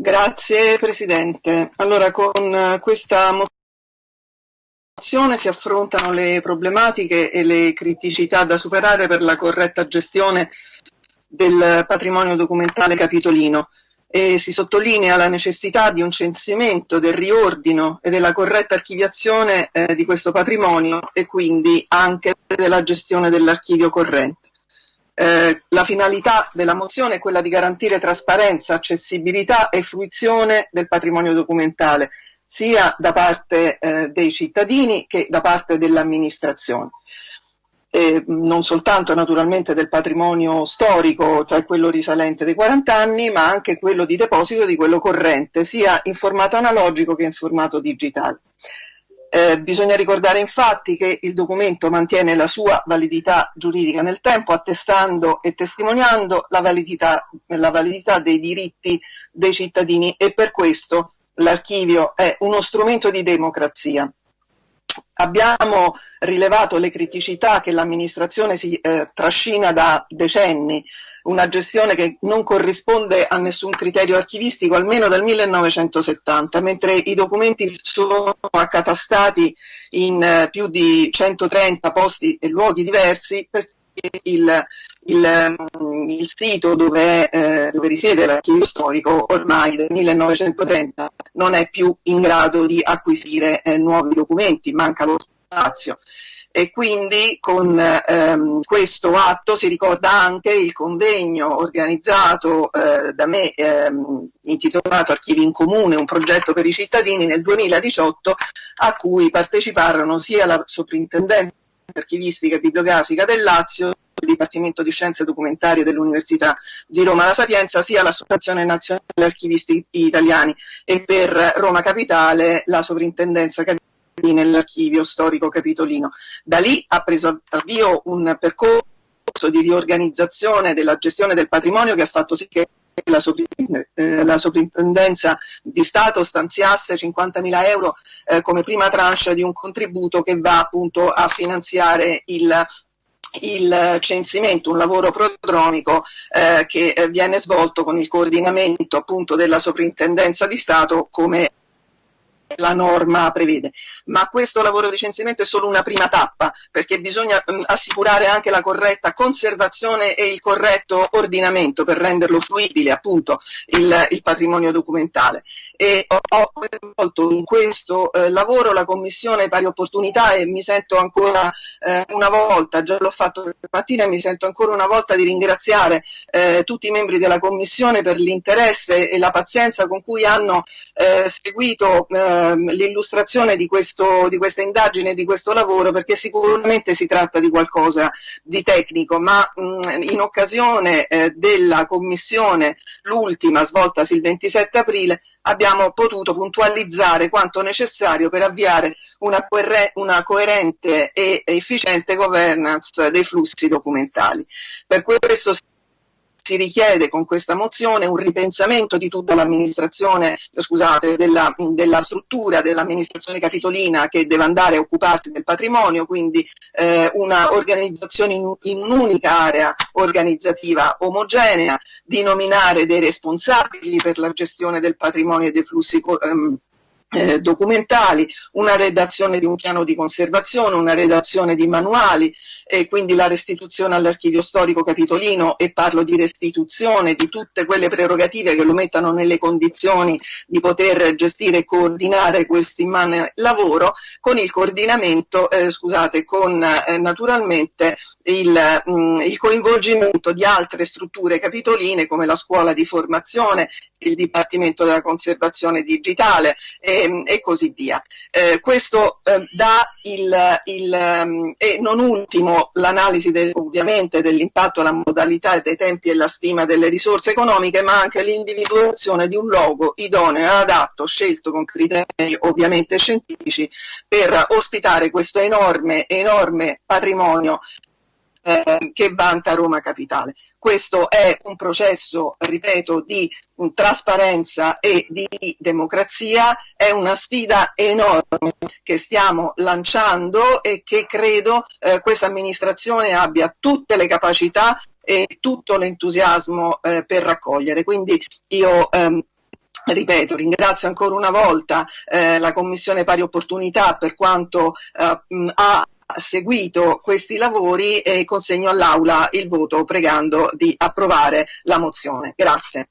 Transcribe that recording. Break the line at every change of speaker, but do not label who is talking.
Grazie Presidente. Allora, con questa mozione si affrontano le problematiche e le criticità da superare per la corretta gestione del patrimonio documentale capitolino e si sottolinea la necessità di un censimento, del riordino e della corretta archiviazione eh, di questo patrimonio e quindi anche della gestione dell'archivio corrente. Eh, la finalità della mozione è quella di garantire trasparenza, accessibilità e fruizione del patrimonio documentale, sia da parte eh, dei cittadini che da parte dell'amministrazione eh, non soltanto naturalmente del patrimonio storico, cioè quello risalente dei 40 anni, ma anche quello di deposito di quello corrente, sia in formato analogico che in formato digitale. Eh, bisogna ricordare infatti che il documento mantiene la sua validità giuridica nel tempo, attestando e testimoniando la validità, la validità dei diritti dei cittadini e per questo l'archivio è uno strumento di democrazia. Abbiamo rilevato le criticità che l'amministrazione si eh, trascina da decenni, una gestione che non corrisponde a nessun criterio archivistico almeno dal 1970, mentre i documenti sono accatastati in eh, più di 130 posti e luoghi diversi perché il, il, il sito dove, eh, dove risiede l'archivio storico ormai del 1930 non è più in grado di acquisire eh, nuovi documenti, manca lo spazio e quindi con ehm, questo atto si ricorda anche il convegno organizzato eh, da me ehm, intitolato Archivi in Comune, un progetto per i cittadini nel 2018 a cui parteciparono sia la soprintendenza archivistica e bibliografica del Lazio Dipartimento di Scienze Documentarie dell'Università di Roma La Sapienza, sia l'Associazione Nazionale Archivisti Italiani e per Roma Capitale la Sovrintendenza nell'Archivio Storico Capitolino. Da lì ha preso avvio un percorso di riorganizzazione della gestione del patrimonio che ha fatto sì che la, eh, sovrintendenza di Stato stanziasse 50.000 euro eh, come prima tranche di un contributo che va appunto a finanziare il il censimento, un lavoro prodromico eh, che eh, viene svolto con il coordinamento appunto della soprintendenza di Stato come la norma prevede. Ma questo lavoro di censimento è solo una prima tappa, perché bisogna mh, assicurare anche la corretta conservazione e il corretto ordinamento per renderlo fruibile appunto il, il patrimonio documentale. E ho, ho coinvolto in questo eh, lavoro la Commissione Pari Opportunità e mi sento ancora eh, una volta, già l'ho fatto stamattina, e mi sento ancora una volta di ringraziare eh, tutti i membri della Commissione per l'interesse e la pazienza con cui hanno eh, seguito eh, l'illustrazione di, questo, di questa indagine, di questo lavoro, perché sicuramente si tratta di qualcosa di tecnico, ma mh, in occasione eh, della commissione, l'ultima svoltasi il 27 aprile, abbiamo potuto puntualizzare quanto necessario per avviare una, una, coerente e efficiente governance dei flussi documentali. Per questo si richiede con questa mozione un ripensamento di tutta l'amministrazione, scusate, della, della struttura dell'amministrazione capitolina che deve andare a occuparsi del patrimonio, quindi eh, una organizzazione in, in un'unica area organizzativa omogenea, di nominare dei responsabili per la gestione del patrimonio e dei flussi ehm, eh, documentali, una redazione di un piano di conservazione, una redazione di manuali e quindi la restituzione all'archivio storico capitolino e parlo di restituzione di tutte quelle prerogative che lo mettano nelle condizioni di poter gestire e coordinare questo immane lavoro con il coordinamento, eh, scusate, con eh, naturalmente il, mh, mm, il coinvolgimento di altre strutture capitoline come la scuola di formazione, il Dipartimento della Conservazione Digitale e, e così via. Eh, questo eh, dà il, il um, e non ultimo l'analisi del, ovviamente dell'impatto, la modalità dei tempi e la stima delle risorse economiche, ma anche l'individuazione di un logo idoneo e adatto, scelto con criteri ovviamente scientifici, per ospitare questo enorme, enorme patrimonio eh, che vanta Roma Capitale. Questo è un processo, ripeto, di trasparenza e di democrazia, è una sfida enorme che stiamo lanciando e che credo eh, questa amministrazione abbia tutte le capacità e tutto l'entusiasmo eh, per raccogliere. Quindi io ehm, Ripeto, ringrazio ancora una volta eh, la Commissione Pari Opportunità per quanto eh, ha seguito questi lavori e consegno all'Aula il voto pregando di approvare la mozione. Grazie.